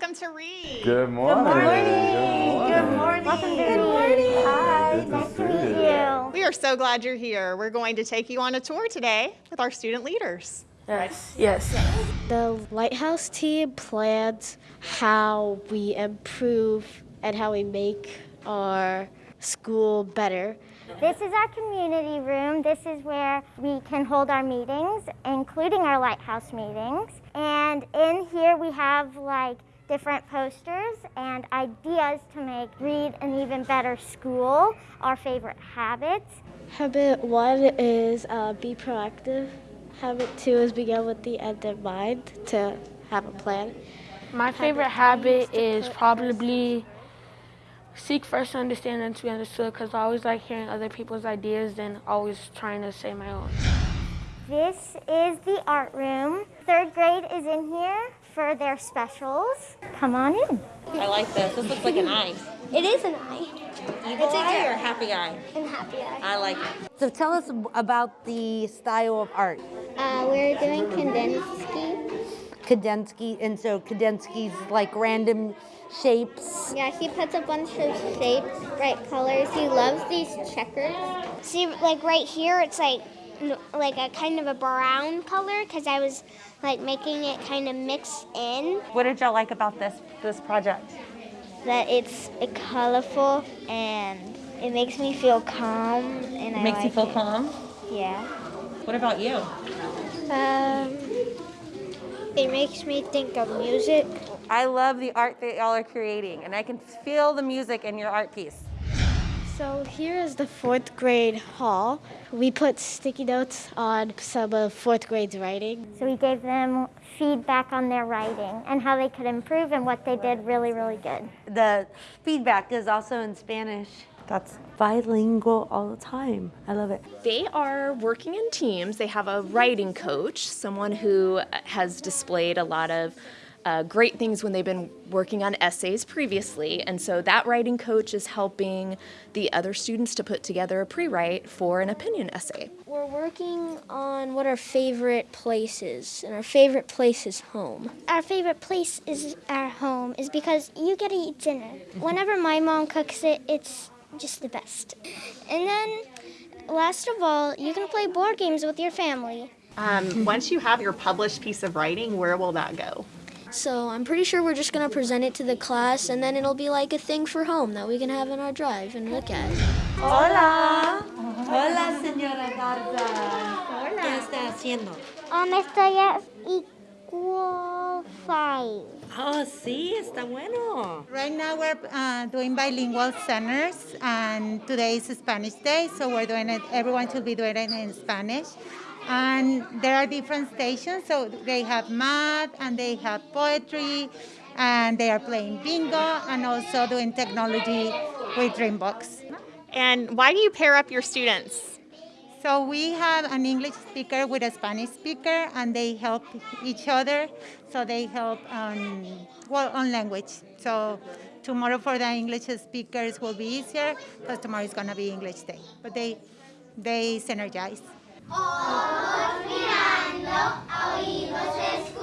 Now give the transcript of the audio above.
Reed. Good morning. Good morning. Good morning. Welcome to Good morning. Hi. Good nice to meet you. you. We are so glad you're here. We're going to take you on a tour today with our student leaders. Yes, yes. The Lighthouse team plans how we improve and how we make our school better. This is our community room. This is where we can hold our meetings, including our lighthouse meetings. And in here we have like different posters and ideas to make Reed an even better school, our favorite habits. Habit one is uh, be proactive. Habit two is begin with the end in mind to have a plan. My favorite habit is probably seek first to understand and to be understood because I always like hearing other people's ideas and always trying to say my own. This is the art room. Third grade is in here for their specials. Come on in. I like this. This looks like an eye. It is an eye Evil eye or happy eye? and happy eye. I like it. So tell us about the style of art. Uh, we're doing Kandinsky. Kadensky, and so Kadensky's like random shapes. Yeah, he puts a bunch of shapes, bright colors. He loves these checkers. See, like right here, it's like like a kind of a brown color because I was like making it kind of mix in. What did y'all like about this this project? That it's colorful and it makes me feel calm. And I Makes you feel it. calm. Yeah. What about you? Um, it makes me think of music. I love the art that y'all are creating, and I can feel the music in your art piece. So here is the fourth grade hall. We put sticky notes on some of fourth grade's writing. So we gave them feedback on their writing and how they could improve and what they did really, really good. The feedback is also in Spanish. That's Bilingual all the time. I love it. They are working in teams. They have a writing coach, someone who has displayed a lot of uh, great things when they've been working on essays previously. And so that writing coach is helping the other students to put together a pre write for an opinion essay. We're working on what our favorite place is, and our favorite place is home. Our favorite place is our home is because you get to eat dinner. Whenever my mom cooks it, it's just the best. And then, last of all, you can play board games with your family. Um, once you have your published piece of writing, where will that go? So I'm pretty sure we're just gonna present it to the class, and then it'll be like a thing for home that we can have in our drive and look at. Hola. Hola, señora Garza. ¿Qué está haciendo? Um, estoy at equal five. Oh, sí, está bueno. Right now we're uh, doing bilingual centers, and today is Spanish Day, so we're doing it. Everyone should be doing it in Spanish. And there are different stations, so they have math and they have poetry, and they are playing bingo and also doing technology with Dreambox. And why do you pair up your students? So we have an English speaker with a Spanish speaker, and they help each other. So they help on well on language. So tomorrow for the English speakers will be easier because tomorrow is gonna be English day. But they they synergize. Mirando a oídos escuchando.